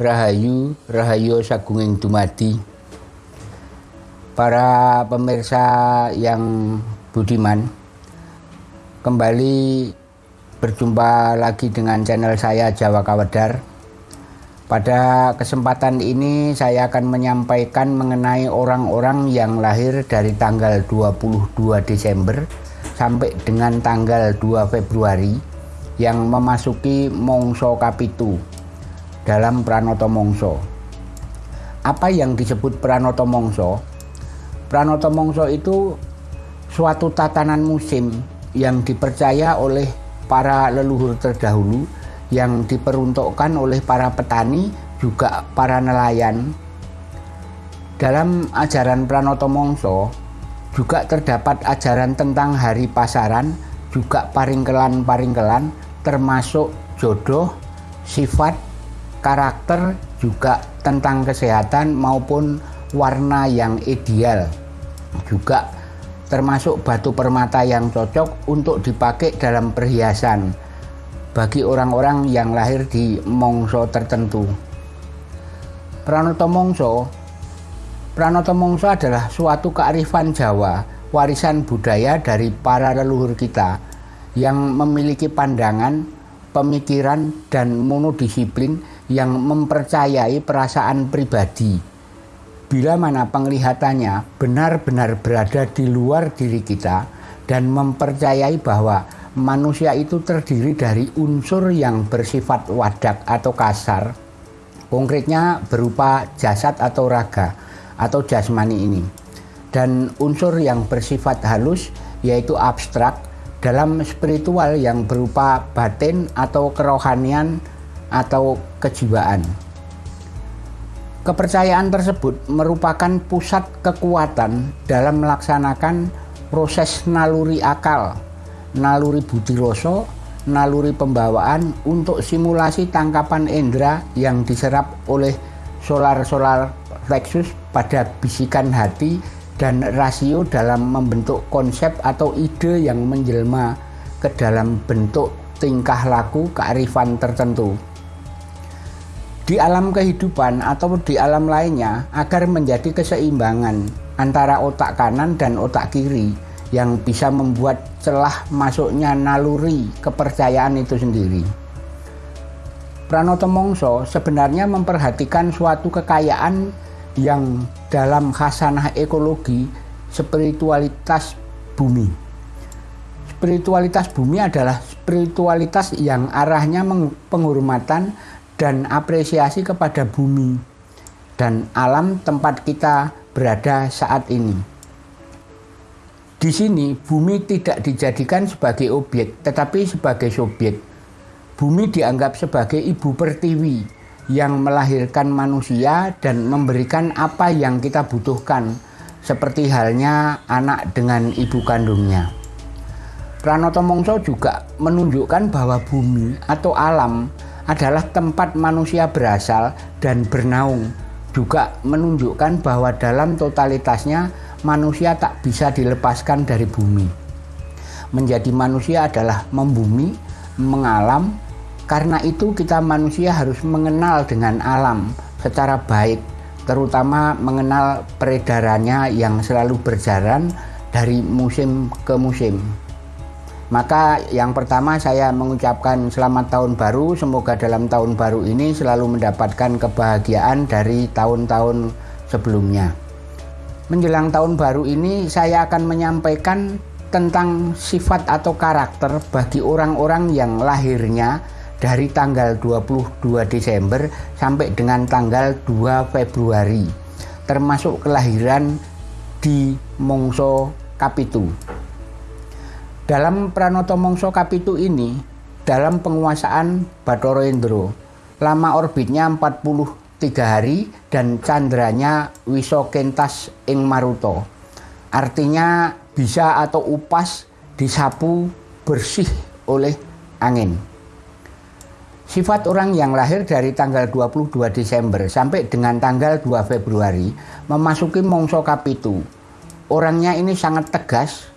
Rahayu, Rahayu Sagunging Dumadi. Para pemirsa yang budiman Kembali berjumpa lagi dengan channel saya Jawa Kawedar. Pada kesempatan ini saya akan menyampaikan mengenai orang-orang yang lahir dari tanggal 22 Desember sampai dengan tanggal 2 Februari yang memasuki Mongso Kapitu dalam Pranoto Mongso. Apa yang disebut Pranoto Mongso? Pranoto Mongso itu suatu tatanan musim yang dipercaya oleh para leluhur terdahulu yang diperuntukkan oleh para petani juga para nelayan. Dalam ajaran Pranoto Mongso juga terdapat ajaran tentang hari pasaran, juga paringkelan-paringkelan termasuk jodoh, sifat, karakter, juga tentang kesehatan maupun warna yang ideal. Juga termasuk batu permata yang cocok untuk dipakai dalam perhiasan bagi orang-orang yang lahir di mongso tertentu. Pranoto Mongso Pranoto Mongso adalah suatu kearifan Jawa, warisan budaya dari para leluhur kita yang memiliki pandangan, pemikiran, dan monodisiplin yang mempercayai perasaan pribadi. Bila mana penglihatannya benar-benar berada di luar diri kita dan mempercayai bahwa manusia itu terdiri dari unsur yang bersifat wadak atau kasar, konkretnya berupa jasad atau raga atau jasmani ini. Dan unsur yang bersifat halus yaitu abstrak dalam spiritual yang berupa batin atau kerohanian atau kejiwaan. Kepercayaan tersebut merupakan pusat kekuatan dalam melaksanakan proses naluri akal, naluri budi rasa, naluri pembawaan untuk simulasi tangkapan indera yang diserap oleh solar-solar plexus pada bisikan hati dan rasio dalam membentuk konsep atau ide yang menjelma ke dalam bentuk tingkah laku kearifan tertentu. Di alam kehidupan atau di alam lainnya agar menjadi keseimbangan antara otak kanan dan otak kiri yang bisa membuat celah masuknya naluri kepercayaan itu sendiri. Pranoto Mongso sebenarnya memperhatikan suatu kekayaan yang dalam khasanah ekologi spiritualitas bumi. Spiritualitas bumi adalah spiritualitas yang arahnya penghormatan dan apresiasi kepada bumi dan alam tempat kita berada saat ini. Di sini bumi tidak dijadikan sebagai objek tetapi sebagai subjek. Bumi dianggap sebagai ibu pertiwi yang melahirkan manusia dan memberikan apa yang kita butuhkan, seperti halnya anak dengan ibu kandungnya. Pranoto Mongso juga menunjukkan bahwa bumi atau alam adalah tempat manusia berasal dan bernaung. Juga menunjukkan bahwa dalam totalitasnya manusia tak bisa dilepaskan dari bumi. Menjadi manusia adalah membumi, mengalam, karena itu kita manusia harus mengenal dengan alam secara baik, terutama mengenal peredarannya yang selalu berjalan dari musim ke musim. Maka yang pertama saya mengucapkan selamat tahun baru, semoga dalam tahun baru ini selalu mendapatkan kebahagiaan dari tahun-tahun sebelumnya. Menjelang tahun baru ini saya akan menyampaikan tentang sifat atau karakter bagi orang-orang yang lahirnya dari tanggal 22 Desember sampai dengan tanggal 2 Februari termasuk kelahiran di Mongso Kapitu. Dalam Pranoto Mongso Kapitu ini, dalam penguasaan Bathara Indra, lama orbitnya 43 hari dan candranya Wisokentas ing Maruto. Artinya bisa atau upas disapu bersih oleh angin. Sifat orang yang lahir dari tanggal 22 Desember sampai dengan tanggal 2 Februari memasuki Mongso Kapitu. Orangnya ini sangat tegas,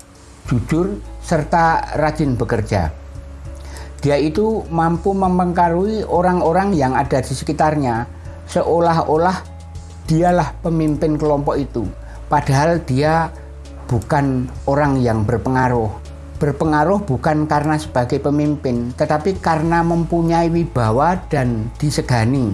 jujur, serta rajin bekerja. dia itu mampu mempengaruhi orang-orang yang ada di sekitarnya. Seolah-olah dialah pemimpin kelompok itu. Padahal dia bukan orang yang berpengaruh. Berpengaruh bukan karena sebagai pemimpin tetapi karena mempunyai wibawa dan disegani.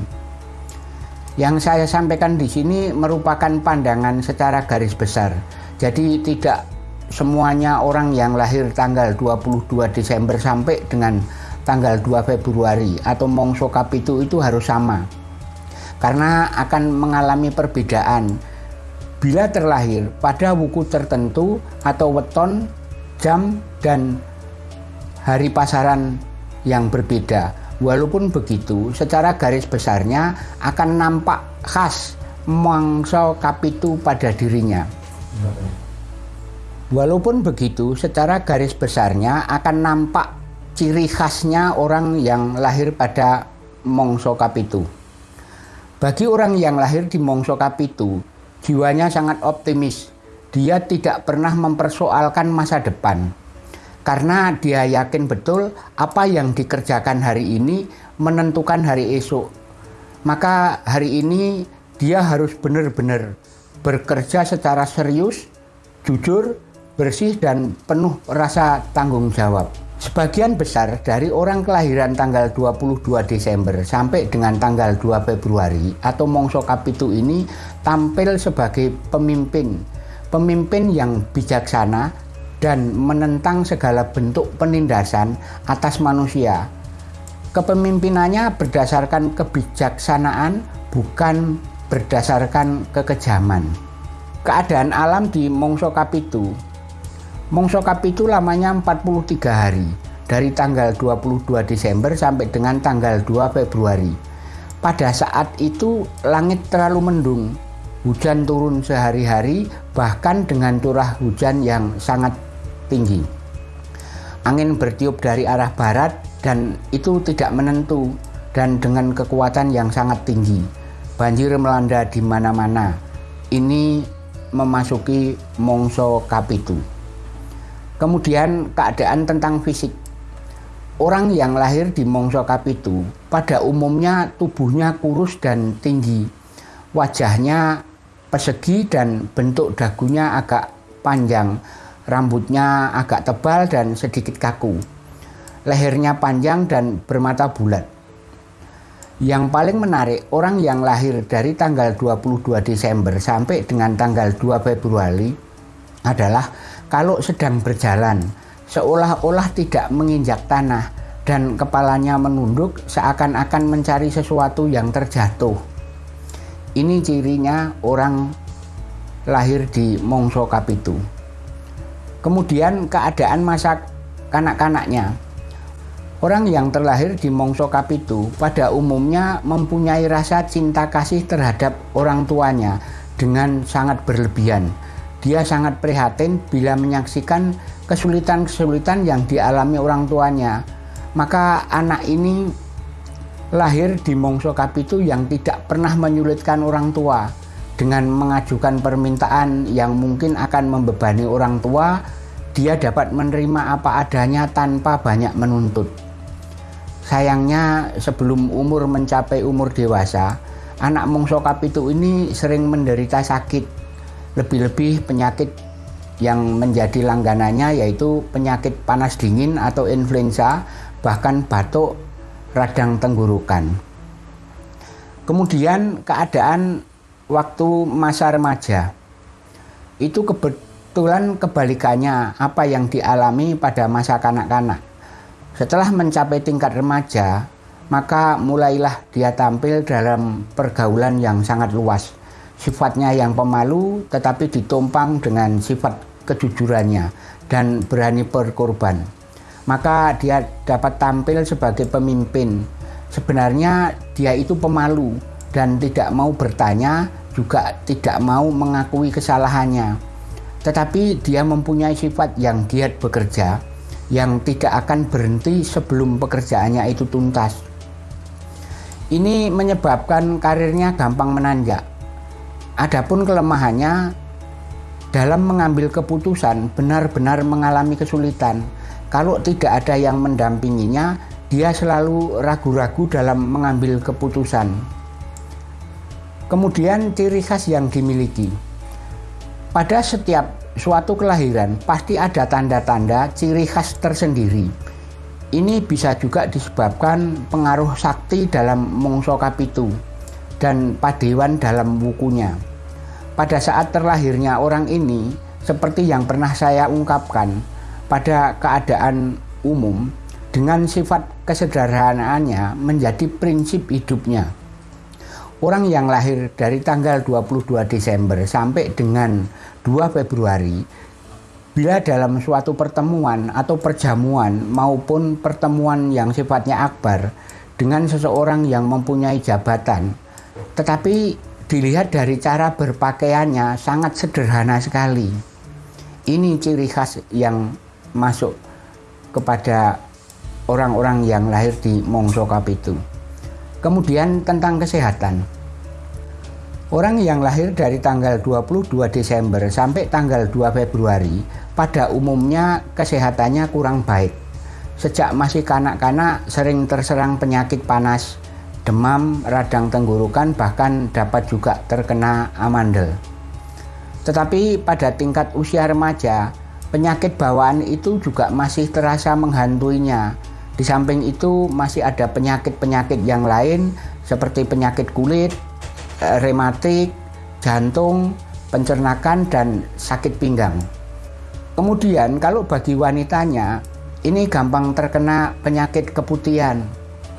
Yang saya sampaikan di sini merupakan pandangan secara garis besar. Jadi tidak semuanya orang yang lahir tanggal 22 Desember sampai dengan tanggal 2 Februari atau Mongso Kapitu itu harus sama karena akan mengalami perbedaan bila terlahir pada wuku tertentu atau weton, jam, dan hari pasaran yang berbeda. Walaupun begitu, secara garis besarnya akan nampak khas mangsa kapitu pada dirinya. Walaupun begitu, secara garis besarnya akan nampak ciri khasnya orang yang lahir pada Mongso Kapitu. Bagi orang yang lahir di Mongso Kapitu, jiwanya sangat optimis. Dia tidak pernah mempersoalkan masa depan. Karena dia yakin betul apa yang dikerjakan hari ini menentukan hari esok. Maka hari ini dia harus benar-benar bekerja secara serius, jujur, bersih dan penuh rasa tanggung jawab. Sebagian besar dari orang kelahiran tanggal 22 Desember sampai dengan tanggal 2 Februari atau Mongso Kapitu ini tampil sebagai pemimpin. Pemimpin yang bijaksana dan menentang segala bentuk penindasan atas manusia. Kepemimpinannya berdasarkan kebijaksanaan bukan berdasarkan kekejaman. Keadaan alam di Mongso Kapitu Mongso Kapitu lamanya 43 hari dari tanggal 22 Desember sampai dengan tanggal 2 Februari. Pada saat itu langit terlalu mendung, hujan turun sehari-hari bahkan dengan curah hujan yang sangat tinggi. Angin bertiup dari arah barat dan itu tidak menentu dan dengan kekuatan yang sangat tinggi. Banjir melanda di mana-mana. Ini memasuki Mongso Kapitu. Kemudian keadaan tentang fisik. Orang yang lahir di Mongso Kapitu pada umumnya tubuhnya kurus dan tinggi. Wajahnya persegi dan bentuk dagunya agak panjang. Rambutnya agak tebal dan sedikit kaku. Lehernya panjang dan bermata bulat. Yang paling menarik, orang yang lahir dari tanggal 22 Desember sampai dengan tanggal 2 Februari adalah kalau sedang berjalan seolah-olah tidak menginjak tanah dan kepalanya menunduk seakan-akan mencari sesuatu yang terjatuh. Ini cirinya orang lahir di Mongso Kapitu. Kemudian keadaan masa kanak-kanaknya. Orang yang terlahir di Mongso Kapitu pada umumnya mempunyai rasa cinta kasih terhadap orang tuanya dengan sangat berlebihan dia sangat prihatin bila menyaksikan kesulitan-kesulitan yang dialami orang tuanya. Maka anak ini lahir di Mongso Kapitu yang tidak pernah menyulitkan orang tua dengan mengajukan permintaan yang mungkin akan membebani orang tua, dia dapat menerima apa adanya tanpa banyak menuntut. Sayangnya sebelum umur mencapai umur dewasa, anak Mongso Kapitu ini sering menderita sakit lebih-lebih penyakit yang menjadi langganannya yaitu penyakit panas dingin atau influenza, bahkan batuk, radang tenggorokan. Kemudian keadaan waktu masa remaja itu kebetulan kebalikannya apa yang dialami pada masa kanak-kanak. Setelah mencapai tingkat remaja, maka mulailah dia tampil dalam pergaulan yang sangat luas sifatnya yang pemalu tetapi ditumpang dengan sifat kejujurannya dan berani berkorban. Maka dia dapat tampil sebagai pemimpin. Sebenarnya dia itu pemalu dan tidak mau bertanya, juga tidak mau mengakui kesalahannya. Tetapi dia mempunyai sifat yang giat bekerja, yang tidak akan berhenti sebelum pekerjaannya itu tuntas. Ini menyebabkan karirnya gampang menanjak Adapun kelemahannya dalam mengambil keputusan benar-benar mengalami kesulitan. Kalau tidak ada yang mendampinginya, dia selalu ragu-ragu dalam mengambil keputusan. Kemudian ciri khas yang dimiliki. Pada setiap suatu kelahiran pasti ada tanda-tanda ciri khas tersendiri. Ini bisa juga disebabkan pengaruh sakti dalam mongso kapitu dan padewan dalam bukunya. Pada saat terlahirnya orang ini, seperti yang pernah saya ungkapkan, pada keadaan umum, dengan sifat kesederhanaannya menjadi prinsip hidupnya. Orang yang lahir dari tanggal 22 Desember sampai dengan 2 Februari bila dalam suatu pertemuan atau perjamuan maupun pertemuan yang sifatnya akbar dengan seseorang yang mempunyai jabatan tetapi dilihat dari cara berpakaiannya sangat sederhana sekali ini ciri khas yang masuk kepada orang-orang yang lahir di Mongso Kapitu. Kemudian tentang kesehatan. Orang yang lahir dari tanggal 22 Desember sampai tanggal 2 Februari pada umumnya kesehatannya kurang baik. Sejak masih kanak-kanak sering terserang penyakit panas, demam, radang tenggorokan bahkan dapat juga terkena amandel. Tetapi pada tingkat usia remaja, penyakit bawaan itu juga masih terasa menghantuinya di samping itu masih ada penyakit-penyakit yang lain seperti penyakit kulit, eh, rematik, jantung, pencernakan, dan sakit pinggang. Kemudian kalau bagi wanitanya, ini gampang terkena penyakit keputihan.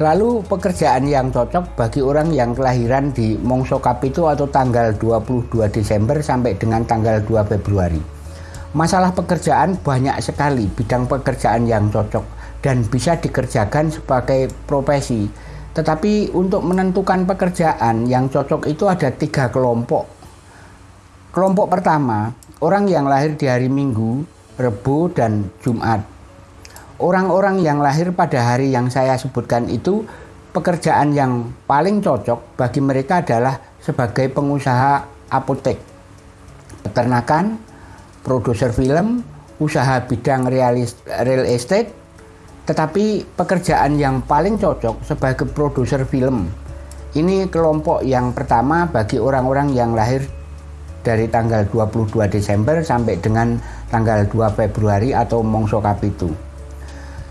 Lalu pekerjaan yang cocok bagi orang yang kelahiran di Mongso Kapitu atau tanggal 22 Desember sampai dengan tanggal 2 Februari. Masalah pekerjaan banyak sekali bidang pekerjaan yang cocok dan bisa dikerjakan sebagai profesi. Tetapi untuk menentukan pekerjaan yang cocok itu ada tiga kelompok. Kelompok pertama, orang yang lahir di hari Minggu, Rebu, dan Jumat. Orang-orang yang lahir pada hari yang saya sebutkan itu pekerjaan yang paling cocok bagi mereka adalah sebagai pengusaha apotek, peternakan, produser film, usaha bidang real estate, tetapi pekerjaan yang paling cocok sebagai produser film ini kelompok yang pertama bagi orang-orang yang lahir dari tanggal 22 Desember sampai dengan tanggal 2 Februari atau Mongso Kapitu.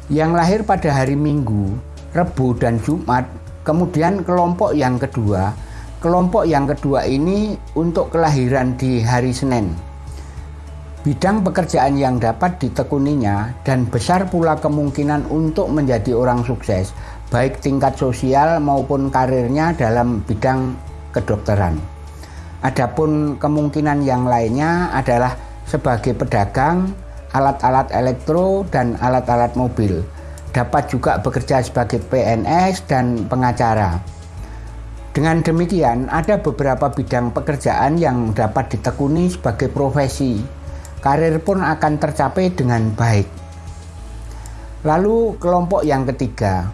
Yang lahir pada hari Minggu, Rebu dan Jumat, kemudian kelompok yang kedua, kelompok yang kedua ini untuk kelahiran di hari Senin bidang pekerjaan yang dapat ditekuninya dan besar pula kemungkinan untuk menjadi orang sukses baik tingkat sosial maupun karirnya dalam bidang kedokteran. Adapun kemungkinan yang lainnya adalah sebagai pedagang, alat-alat elektro dan alat-alat mobil. Dapat juga bekerja sebagai PNS dan pengacara. Dengan demikian, ada beberapa bidang pekerjaan yang dapat ditekuni sebagai profesi karir pun akan tercapai dengan baik. Lalu kelompok yang ketiga,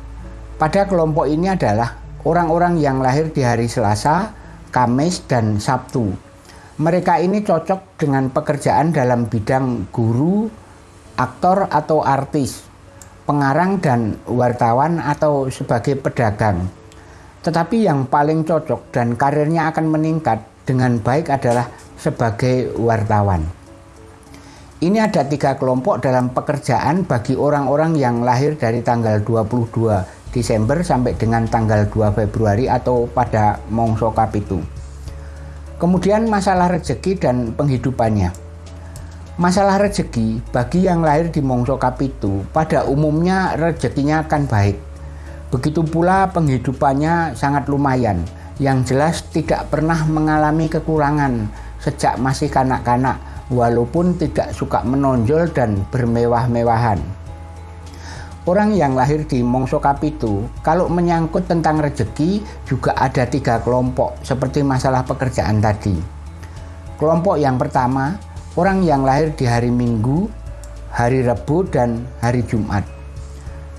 pada kelompok ini adalah orang-orang yang lahir di hari Selasa, Kamis, dan Sabtu. Mereka ini cocok dengan pekerjaan dalam bidang guru, aktor atau artis, pengarang dan wartawan atau sebagai pedagang. Tetapi yang paling cocok dan karirnya akan meningkat dengan baik adalah sebagai wartawan. Ini ada tiga kelompok dalam pekerjaan bagi orang-orang yang lahir dari tanggal 22 Desember sampai dengan tanggal 2 Februari atau pada Mongso Kapitu. Kemudian masalah rezeki dan penghidupannya. Masalah rezeki bagi yang lahir di Mongso Kapitu pada umumnya rezekinya akan baik. Begitu pula penghidupannya sangat lumayan, yang jelas tidak pernah mengalami kekurangan sejak masih kanak-kanak walaupun tidak suka menonjol dan bermewah-mewahan. Orang yang lahir di Mongso Kapitu, kalau menyangkut tentang rezeki juga ada tiga kelompok seperti masalah pekerjaan tadi. Kelompok yang pertama, orang yang lahir di hari Minggu, hari Rebu, dan hari Jumat.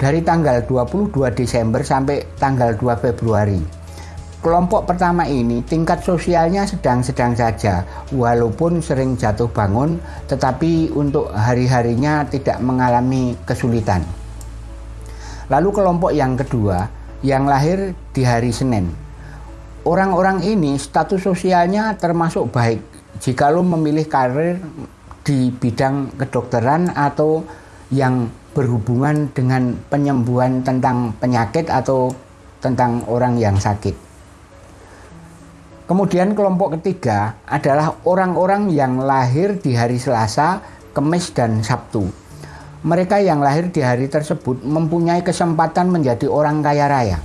Dari tanggal 22 Desember sampai tanggal 2 Februari Kelompok pertama ini tingkat sosialnya sedang-sedang saja, walaupun sering jatuh bangun, tetapi untuk hari-harinya tidak mengalami kesulitan. Lalu kelompok yang kedua yang lahir di hari Senin. Orang-orang ini status sosialnya termasuk baik jika lo memilih karir di bidang kedokteran atau yang berhubungan dengan penyembuhan tentang penyakit atau tentang orang yang sakit. Kemudian kelompok ketiga adalah orang-orang yang lahir di hari Selasa, Kamis, dan Sabtu. Mereka yang lahir di hari tersebut mempunyai kesempatan menjadi orang kaya raya.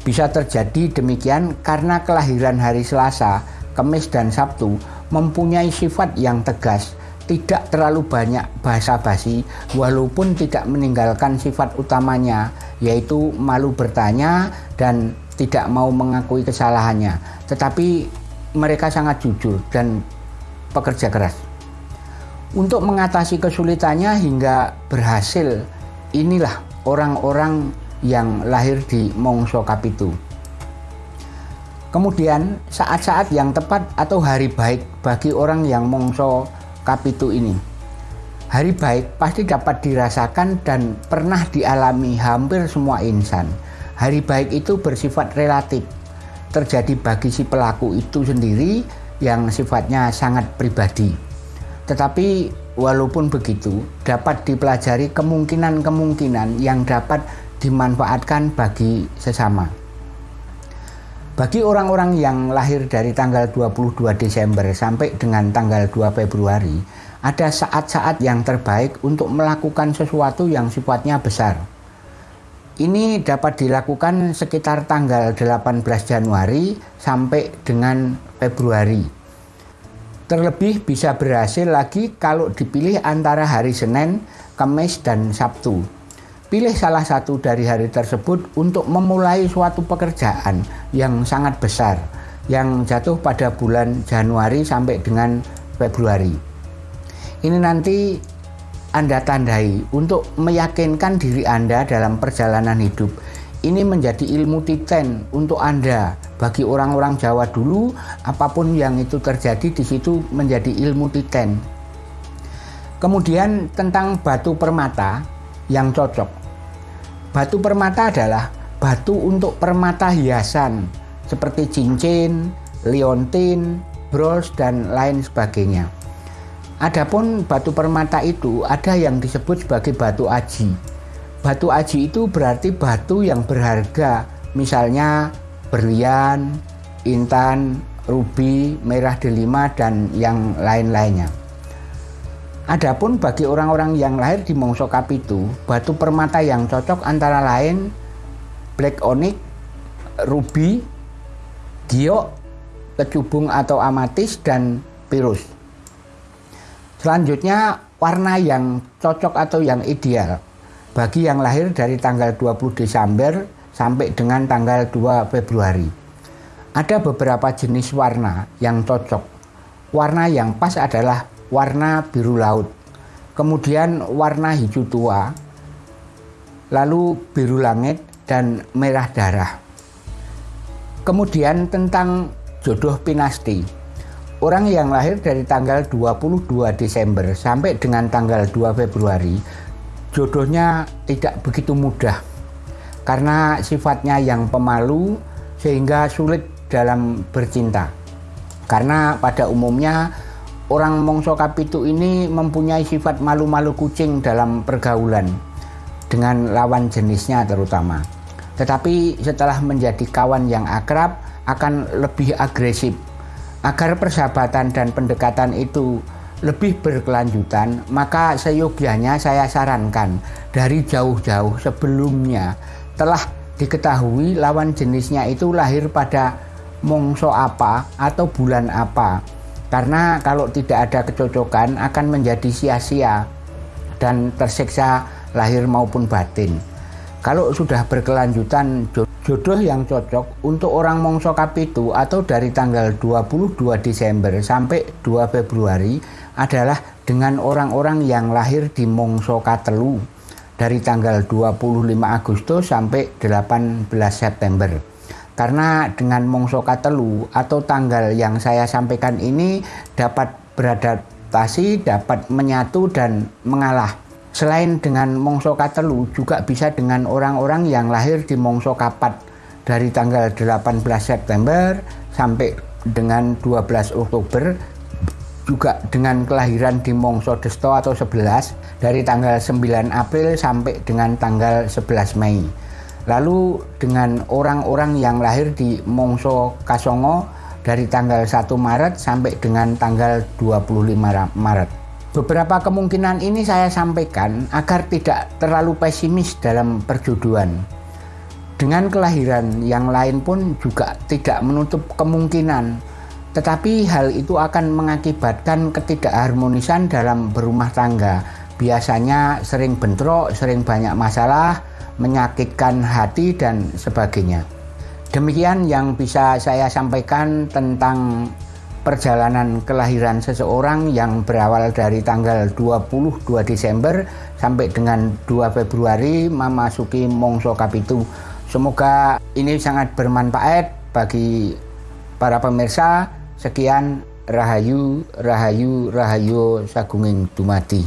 Bisa terjadi demikian karena kelahiran hari Selasa, Kamis, dan Sabtu mempunyai sifat yang tegas, tidak terlalu banyak bahasa basi, walaupun tidak meninggalkan sifat utamanya, yaitu malu bertanya dan tidak mau mengakui kesalahannya, tetapi mereka sangat jujur dan pekerja keras. Untuk mengatasi kesulitannya hingga berhasil, inilah orang-orang yang lahir di Mongso Kapitu. Kemudian saat-saat yang tepat atau hari baik bagi orang yang Mongso Kapitu ini. Hari baik pasti dapat dirasakan dan pernah dialami hampir semua insan Hari baik itu bersifat relatif, terjadi bagi si pelaku itu sendiri yang sifatnya sangat pribadi. Tetapi walaupun begitu, dapat dipelajari kemungkinan-kemungkinan yang dapat dimanfaatkan bagi sesama. Bagi orang-orang yang lahir dari tanggal 22 Desember sampai dengan tanggal 2 Februari, ada saat-saat yang terbaik untuk melakukan sesuatu yang sifatnya besar ini dapat dilakukan sekitar tanggal 18 Januari sampai dengan Februari. Terlebih bisa berhasil lagi kalau dipilih antara hari Senin, Kamis, dan Sabtu. Pilih salah satu dari hari tersebut untuk memulai suatu pekerjaan yang sangat besar yang jatuh pada bulan Januari sampai dengan Februari. Ini nanti anda tandai untuk meyakinkan diri Anda dalam perjalanan hidup. Ini menjadi ilmu titen untuk Anda. Bagi orang-orang Jawa dulu, apa pun yang itu terjadi di situ menjadi ilmu titen. Kemudian tentang batu permata yang cocok. Batu permata adalah batu untuk permata hiasan seperti cincin, liontin, bros, dan lain sebagainya. Adapun batu permata itu ada yang disebut sebagai batu aji. Batu aji itu berarti batu yang berharga, misalnya berlian, intan, rubi, merah delima dan yang lain-lainnya. Adapun bagi orang-orang yang lahir di Mongso Kapitu, batu permata yang cocok antara lain black onyx, ruby, giok, kecubung atau amatis dan pirus. Selanjutnya warna yang cocok atau yang ideal bagi yang lahir dari tanggal 20 Desember sampai dengan tanggal 2 Februari. Ada beberapa jenis warna yang cocok. Warna yang pas adalah warna biru laut, kemudian warna hijau tua, lalu biru langit dan merah darah. Kemudian tentang jodoh pinasti. Orang yang lahir dari tanggal 22 Desember sampai dengan tanggal 2 Februari jodohnya tidak begitu mudah karena sifatnya yang pemalu sehingga sulit dalam bercinta. Karena pada umumnya orang Mongso Kapitu ini mempunyai sifat malu-malu kucing dalam pergaulan dengan lawan jenisnya terutama. Tetapi setelah menjadi kawan yang akrab akan lebih agresif Agar persahabatan dan pendekatan itu lebih berkelanjutan, maka seyogianya saya sarankan dari jauh-jauh sebelumnya telah diketahui lawan jenisnya itu lahir pada mongso apa atau bulan apa. Karena kalau tidak ada kecocokan akan menjadi sia-sia dan tersiksa lahir maupun batin. Kalau sudah berkelanjutan jodoh yang cocok untuk orang Mongso Kapitu atau dari tanggal 22 Desember sampai 2 Februari adalah dengan orang-orang yang lahir di Mongso Katelu dari tanggal 25 Agustus sampai 18 September. Karena dengan Mongso Katelu atau tanggal yang saya sampaikan ini dapat beradaptasi, dapat menyatu dan mengalah Selain dengan mongso katelu juga bisa dengan orang-orang yang lahir di mongso kapat dari tanggal 18 September sampai dengan 12 Oktober juga dengan kelahiran di Mongso Desto atau 11 dari tanggal 9 April sampai dengan tanggal 11 Mei. Lalu dengan orang-orang yang lahir di Mongso Kasongo dari tanggal 1 Maret sampai dengan tanggal 25 Maret. Beberapa kemungkinan ini saya sampaikan agar tidak terlalu pesimis dalam perjodohan. Dengan kelahiran yang lain pun juga tidak menutup kemungkinan tetapi hal itu akan mengakibatkan ketidakharmonisan dalam berumah tangga. Biasanya sering bentrok, sering banyak masalah, menyakitkan hati dan sebagainya. Demikian yang bisa saya sampaikan tentang perjalanan kelahiran seseorang yang berawal dari tanggal 22 Desember sampai dengan 2 Februari memasuki Mongso Kapitu. Semoga ini sangat bermanfaat bagi para pemirsa Sekian Rahayu, Rahayu, Rahayu Sagunging Dumadi.